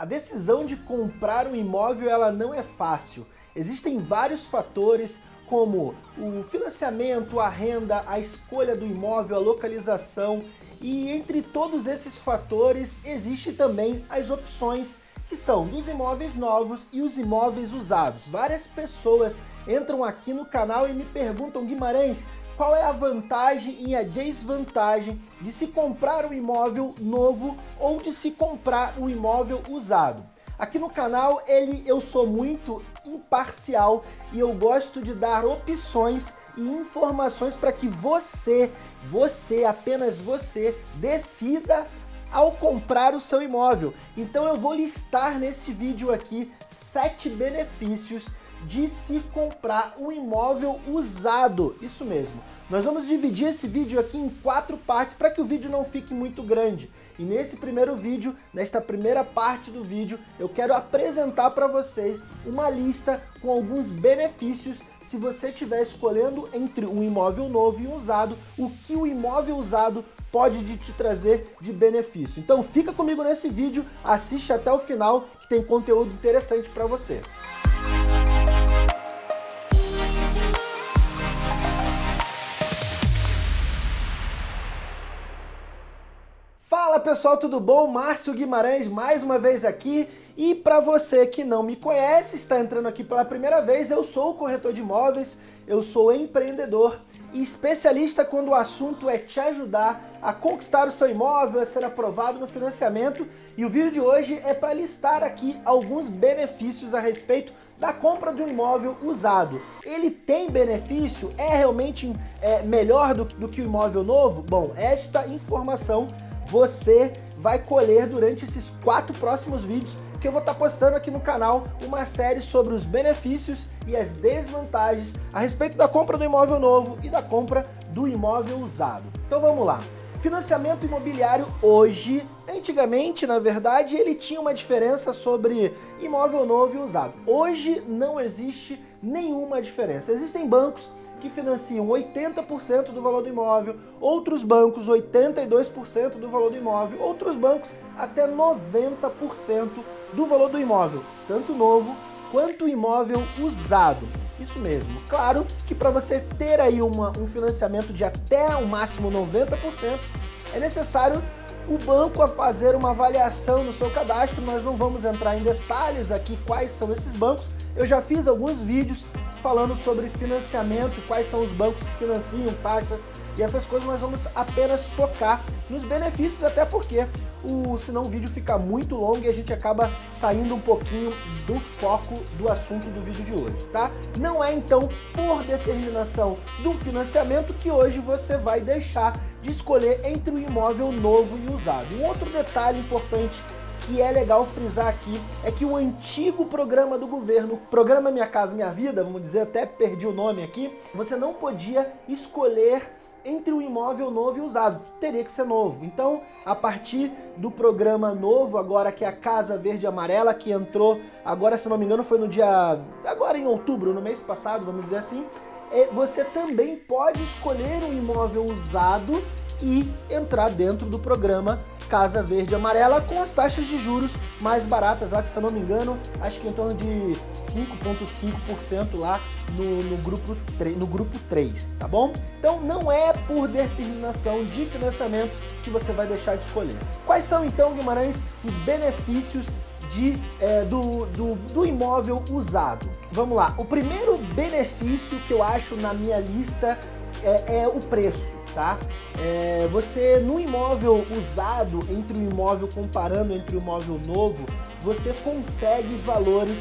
A decisão de comprar um imóvel ela não é fácil. Existem vários fatores como o financiamento, a renda, a escolha do imóvel, a localização e entre todos esses fatores existe também as opções que são dos imóveis novos e os imóveis usados. Várias pessoas entram aqui no canal e me perguntam, Guimarães, qual é a vantagem e a desvantagem de se comprar um imóvel novo ou de se comprar um imóvel usado. Aqui no canal ele, eu sou muito imparcial e eu gosto de dar opções e informações para que você, você, apenas você, decida ao comprar o seu imóvel. Então eu vou listar nesse vídeo aqui sete benefícios de se comprar um imóvel usado. Isso mesmo. Nós vamos dividir esse vídeo aqui em quatro partes para que o vídeo não fique muito grande. E nesse primeiro vídeo, nesta primeira parte do vídeo, eu quero apresentar para vocês uma lista com alguns benefícios se você estiver escolhendo entre um imóvel novo e um usado, o que o imóvel usado pode te trazer de benefício. Então fica comigo nesse vídeo, assiste até o final que tem conteúdo interessante para você. Fala pessoal, tudo bom? Márcio Guimarães mais uma vez aqui e para você que não me conhece, está entrando aqui pela primeira vez, eu sou o corretor de imóveis, eu sou empreendedor e especialista quando o assunto é te ajudar a conquistar o seu imóvel, a ser aprovado no financiamento e o vídeo de hoje é para listar aqui alguns benefícios a respeito da compra de um imóvel usado. Ele tem benefício? É realmente é, melhor do, do que o imóvel novo? Bom, esta informação você vai colher durante esses quatro próximos vídeos que eu vou estar postando aqui no canal uma série sobre os benefícios e as desvantagens a respeito da compra do imóvel novo e da compra do imóvel usado. Então vamos lá. Financiamento imobiliário hoje, antigamente na verdade, ele tinha uma diferença sobre imóvel novo e usado. Hoje não existe nenhuma diferença. Existem bancos que financiam 80% do valor do imóvel, outros bancos 82% do valor do imóvel, outros bancos até 90% do valor do imóvel, tanto novo quanto imóvel usado. Isso mesmo. Claro que para você ter aí uma, um financiamento de até o máximo 90%, é necessário o banco a fazer uma avaliação no seu cadastro. Nós não vamos entrar em detalhes aqui quais são esses bancos. Eu já fiz alguns vídeos falando sobre financiamento, quais são os bancos que financiam, taxa e essas coisas, nós vamos apenas focar nos benefícios, até porque o, senão o vídeo fica muito longo e a gente acaba saindo um pouquinho do foco do assunto do vídeo de hoje, tá? Não é então por determinação do financiamento que hoje você vai deixar de escolher entre o imóvel novo e usado. Um outro detalhe importante que é legal frisar aqui é que o antigo programa do governo, programa Minha Casa Minha Vida, vamos dizer, até perdi o nome aqui, você não podia escolher entre o imóvel novo e usado, teria que ser novo. Então, a partir do programa novo, agora que é a Casa Verde Amarela, que entrou, agora se não me engano foi no dia, agora em outubro, no mês passado, vamos dizer assim, é, você também pode escolher um imóvel usado e entrar dentro do programa Casa Verde Amarela com as taxas de juros mais baratas lá, que se eu não me engano, acho que em torno de 5,5% lá no, no, grupo 3, no grupo 3, tá bom? Então não é por determinação de financiamento que você vai deixar de escolher. Quais são então, Guimarães, os benefícios de, é, do, do, do imóvel usado? Vamos lá, o primeiro benefício que eu acho na minha lista é, é o preço tá? É, você, no imóvel usado, entre o imóvel, comparando entre o imóvel novo, você consegue valores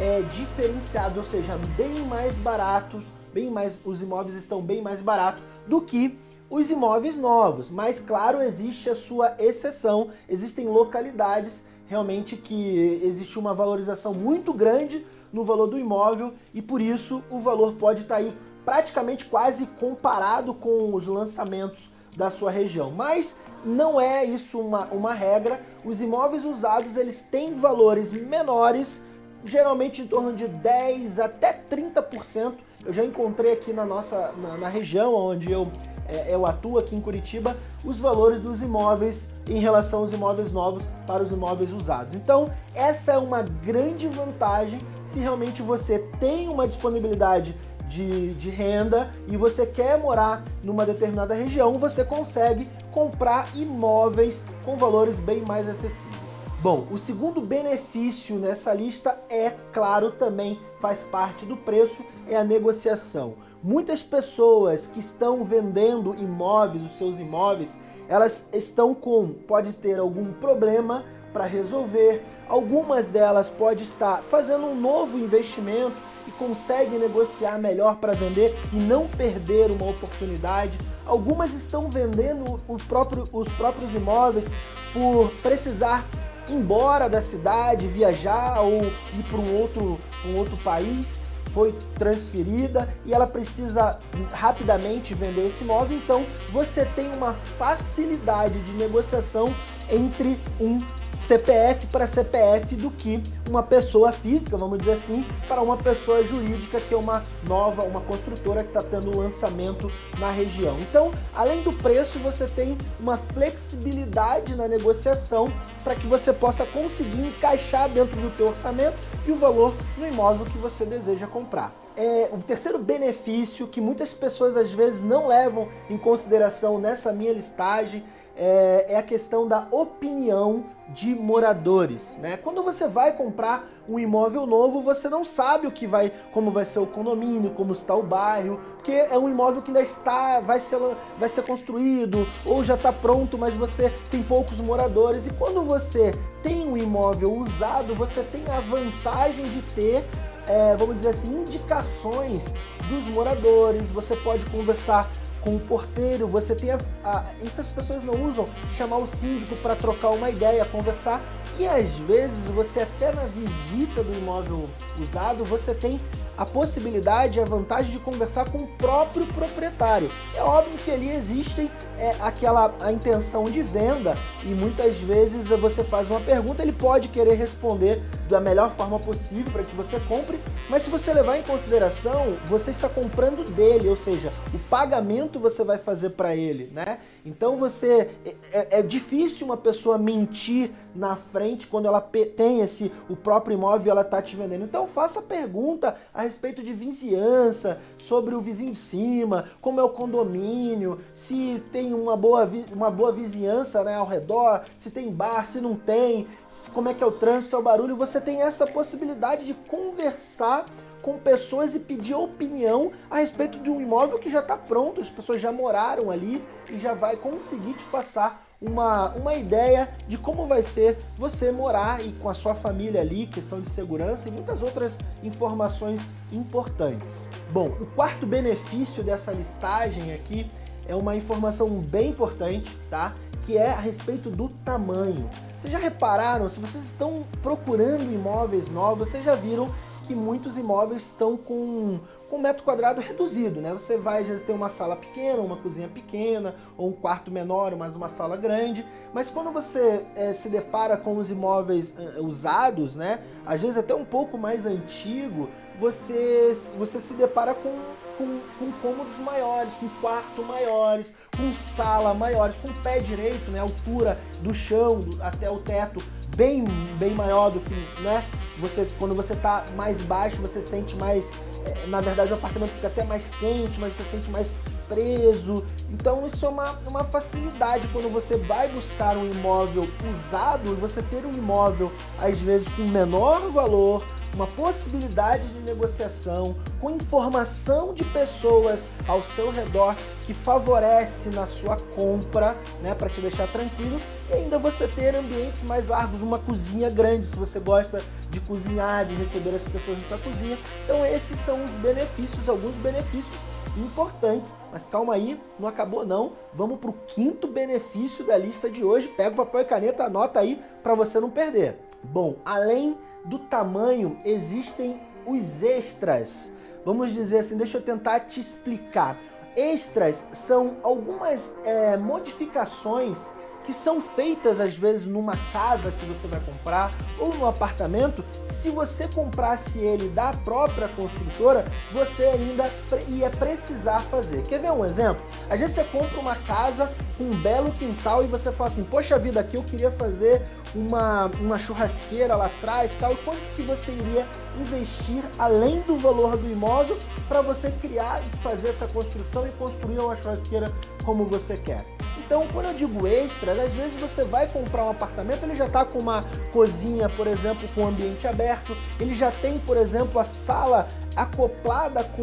é, diferenciados, ou seja, bem mais baratos, bem mais, os imóveis estão bem mais baratos do que os imóveis novos. Mas, claro, existe a sua exceção, existem localidades realmente que existe uma valorização muito grande no valor do imóvel e por isso o valor pode estar tá aí praticamente quase comparado com os lançamentos da sua região. Mas não é isso uma, uma regra. Os imóveis usados eles têm valores menores, geralmente em torno de 10 até 30%. Eu já encontrei aqui na nossa na, na região onde eu é, eu atuo aqui em Curitiba, os valores dos imóveis em relação aos imóveis novos para os imóveis usados. Então, essa é uma grande vantagem se realmente você tem uma disponibilidade de, de, renda e você quer morar numa determinada região, você consegue comprar imóveis com valores bem mais acessíveis. Bom, o segundo benefício nessa lista é, claro, também faz parte do preço, é a negociação. Muitas pessoas que estão vendendo imóveis, os seus imóveis, elas estão com, pode ter algum problema para resolver, algumas delas pode estar fazendo um novo investimento e consegue negociar melhor para vender e não perder uma oportunidade. Algumas estão vendendo próprio, os próprios imóveis por precisar embora da cidade, viajar ou ir para um outro, um outro país, foi transferida e ela precisa rapidamente vender esse imóvel, então você tem uma facilidade de negociação entre um CPF para CPF do que uma pessoa física, vamos dizer assim, para uma pessoa jurídica que é uma nova, uma construtora que está tendo lançamento na região. Então, além do preço, você tem uma flexibilidade na negociação para que você possa conseguir encaixar dentro do teu orçamento e o valor no imóvel que você deseja comprar. É, o terceiro benefício que muitas pessoas às vezes não levam em consideração nessa minha listagem é, é a questão da opinião de moradores, né? Quando você vai comprar um imóvel novo, você não sabe o que vai, como vai ser o condomínio, como está o bairro, porque é um imóvel que ainda está, vai ser, vai ser construído ou já está pronto, mas você tem poucos moradores. E quando você tem um imóvel usado, você tem a vantagem de ter é, vamos dizer assim, indicações dos moradores, você pode conversar com o porteiro, você tem a, a, isso as pessoas não usam, chamar o síndico para trocar uma ideia, conversar, e às vezes você até na visita do imóvel usado, você tem a possibilidade a vantagem de conversar com o próprio proprietário. É óbvio que ali existem é, aquela a intenção de venda e muitas vezes você faz uma pergunta, ele pode querer responder da melhor forma possível para que você compre, mas se você levar em consideração, você está comprando dele, ou seja, o pagamento você vai fazer para ele, né? Então você é, é, é, difícil uma pessoa mentir na frente quando ela tem esse o próprio imóvel ela está te vendendo. Então faça pergunta a respeito de vizinhança, sobre o vizinho de cima, como é o condomínio, se tem uma boa, uma boa vizinhança né, ao redor, se tem bar, se não tem, como é que é o trânsito, é o barulho. Você tem essa possibilidade de conversar com pessoas e pedir opinião a respeito de um imóvel que já está pronto, as pessoas já moraram ali e já vai conseguir te passar uma, uma ideia de como vai ser você morar e com a sua família ali, questão de segurança e muitas outras informações importantes. Bom, o quarto benefício dessa listagem aqui é uma informação bem importante, tá? Que é a respeito do tamanho. Vocês já repararam, se vocês estão procurando imóveis novos, vocês já viram que muitos imóveis estão com, com metro quadrado reduzido, né? Você vai, às vezes, ter uma sala pequena, uma cozinha pequena, ou um quarto menor, mas uma sala grande. Mas quando você é, se depara com os imóveis uh, usados, né? Às vezes até um pouco mais antigo, você, você se depara com, com, com cômodos maiores, com quarto maiores, com sala maiores, com pé direito, né? Altura do chão do, até o teto bem, bem maior do que, né? Você, quando você tá mais baixo, você sente mais, é, na verdade o apartamento fica até mais quente, mas você sente mais preso. Então isso é uma, uma facilidade quando você vai buscar um imóvel usado, você ter um imóvel às vezes com menor valor, uma possibilidade de negociação, com informação de pessoas ao seu redor que favorece na sua compra, né, para te deixar tranquilo, e ainda você ter ambientes mais largos, uma cozinha grande, se você gosta de cozinhar, de receber as pessoas na sua cozinha. Então esses são os benefícios, alguns benefícios importantes, mas calma aí, não acabou não. Vamos para o quinto benefício da lista de hoje. Pega o papel e caneta, anota aí para você não perder. Bom, além do tamanho, existem os extras. Vamos dizer assim, deixa eu tentar te explicar. Extras são algumas é, modificações que são feitas às vezes numa casa que você vai comprar ou no apartamento, se você comprasse ele da própria construtora, você ainda ia precisar fazer. Quer ver um exemplo? Às vezes você compra uma casa com um belo quintal e você fala assim, poxa vida, aqui eu queria fazer uma, uma churrasqueira lá atrás, tal, quanto que você iria investir além do valor do imóvel para você criar e fazer essa construção e construir uma churrasqueira como você quer. Então, quando eu digo extras, às vezes você vai comprar um apartamento, ele já está com uma cozinha, por exemplo, com ambiente aberto, ele já tem, por exemplo, a sala acoplada com,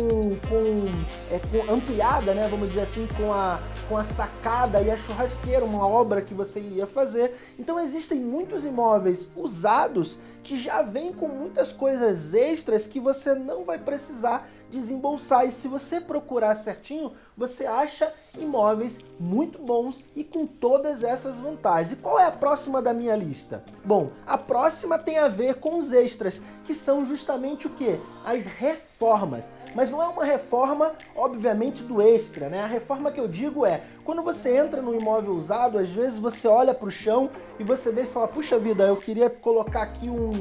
com, é, com, ampliada, né, vamos dizer assim, com a, com a sacada e a churrasqueira, uma obra que você iria fazer. Então existem muitos imóveis usados que já vêm com muitas coisas extras que você não vai precisar desembolsar. E se você procurar certinho, você acha imóveis muito bons e com todas essas vantagens. E qual é a próxima da minha lista? Bom, a próxima tem a ver com os extras, que são justamente o que? As reformas. Mas não é uma reforma, obviamente, do extra, né? A reforma que eu digo é, quando você entra no imóvel usado, às vezes você olha para o chão e você vê e fala, puxa vida, eu queria colocar aqui um,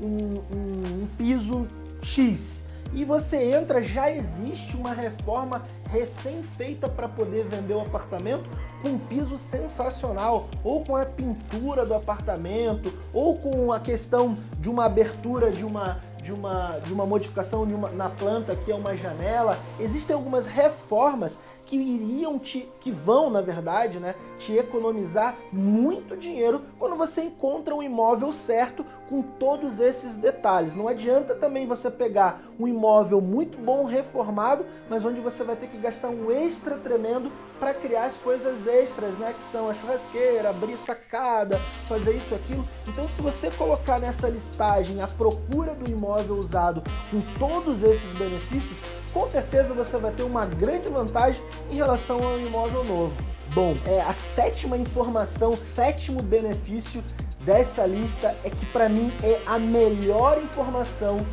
um, um, um piso X e você entra, já existe uma reforma recém-feita para poder vender o apartamento com um piso sensacional, ou com a pintura do apartamento, ou com a questão de uma abertura de uma, de uma, de uma modificação de uma, na planta que é uma janela. Existem algumas reformas que iriam te, que vão, na verdade, né, te economizar muito dinheiro quando você encontra um imóvel certo com todos esses detalhes. Não adianta também você pegar um imóvel muito bom, reformado, mas onde você vai ter que gastar um extra tremendo para criar as coisas extras, né, que são a churrasqueira, abrir sacada, fazer isso aquilo. Então, se você colocar nessa listagem a procura do imóvel usado com todos esses benefícios, com certeza você vai ter uma grande vantagem em relação ao imóvel novo. Bom, é, a sétima informação, sétimo benefício dessa lista é que para mim é a melhor informação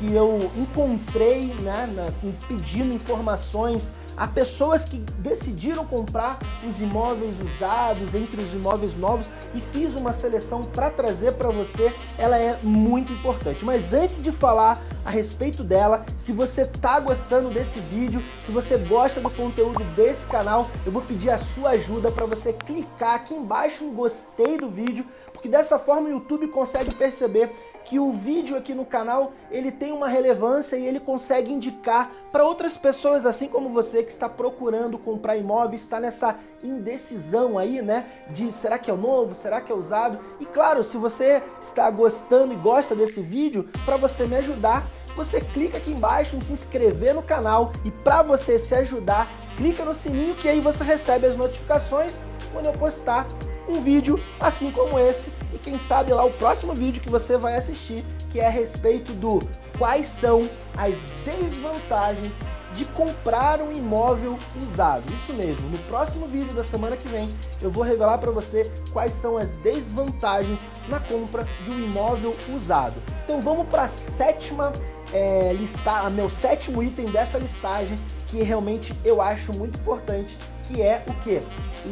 que eu encontrei né, na, pedindo informações a pessoas que decidiram comprar os imóveis usados entre os imóveis novos e fiz uma seleção para trazer para você, ela é muito importante. Mas antes de falar a respeito dela, se você está gostando desse vídeo, se você gosta do conteúdo desse canal, eu vou pedir a sua ajuda para você clicar aqui embaixo em gostei do vídeo, porque dessa forma o YouTube consegue perceber que o vídeo aqui no canal ele tem uma relevância e ele consegue indicar para outras pessoas, assim como você que está procurando comprar imóveis, está nessa indecisão aí, né, de será que é o novo, será que é usado? E claro, se você está gostando e gosta desse vídeo, para você me ajudar, você clica aqui embaixo em se inscrever no canal e para você se ajudar, clica no sininho que aí você recebe as notificações quando eu postar um vídeo assim como esse e quem sabe lá o próximo vídeo que você vai assistir que é a respeito do quais são as desvantagens de comprar um imóvel usado. Isso mesmo, no próximo vídeo da semana que vem eu vou revelar para você quais são as desvantagens na compra de um imóvel usado. Então vamos para a sétima é, lista, meu sétimo item dessa listagem que realmente eu acho muito importante, que é o que?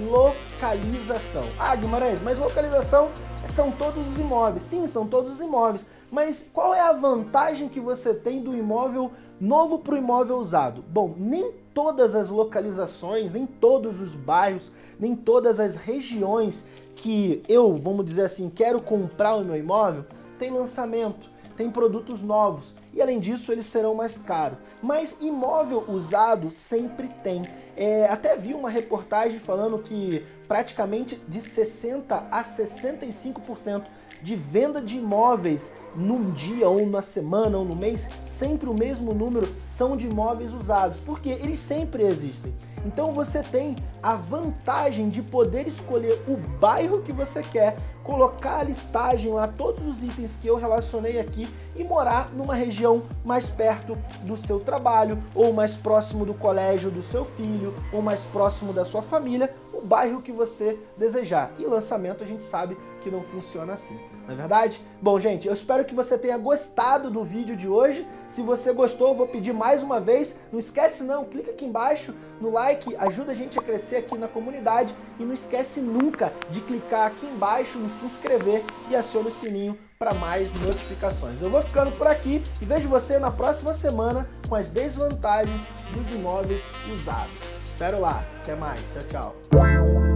Localização. Ah, Guimarães, mas localização são todos os imóveis. Sim, são todos os imóveis. Mas qual é a vantagem que você tem do imóvel novo para o imóvel usado? Bom, nem todas as localizações, nem todos os bairros, nem todas as regiões que eu, vamos dizer assim, quero comprar o meu imóvel, tem lançamento, tem produtos novos e além disso eles serão mais caros. Mas imóvel usado sempre tem. É, até vi uma reportagem falando que praticamente de 60 a 65% de venda de imóveis num dia ou na semana ou no mês, sempre o mesmo número são de imóveis usados, porque eles sempre existem. Então você tem a vantagem de poder escolher o bairro que você quer, colocar a listagem lá, todos os itens que eu relacionei aqui e morar numa região mais perto do seu trabalho, ou mais próximo do colégio do seu filho, ou mais próximo da sua família, o bairro que você desejar. E lançamento a gente sabe que não funciona assim, não é verdade? Bom, gente, eu espero que você tenha gostado do vídeo de hoje. Se você gostou, eu vou pedir mais uma vez. Não esquece não, clica aqui embaixo no like, ajuda a gente a crescer aqui na comunidade. E não esquece nunca de clicar aqui embaixo em se inscrever e aciona o sininho para mais notificações. Eu vou ficando por aqui e vejo você na próxima semana com as desvantagens dos imóveis usados. Espero lá. Até mais. Tchau, tchau.